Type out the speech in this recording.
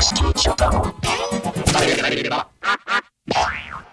屋敷所長。誰が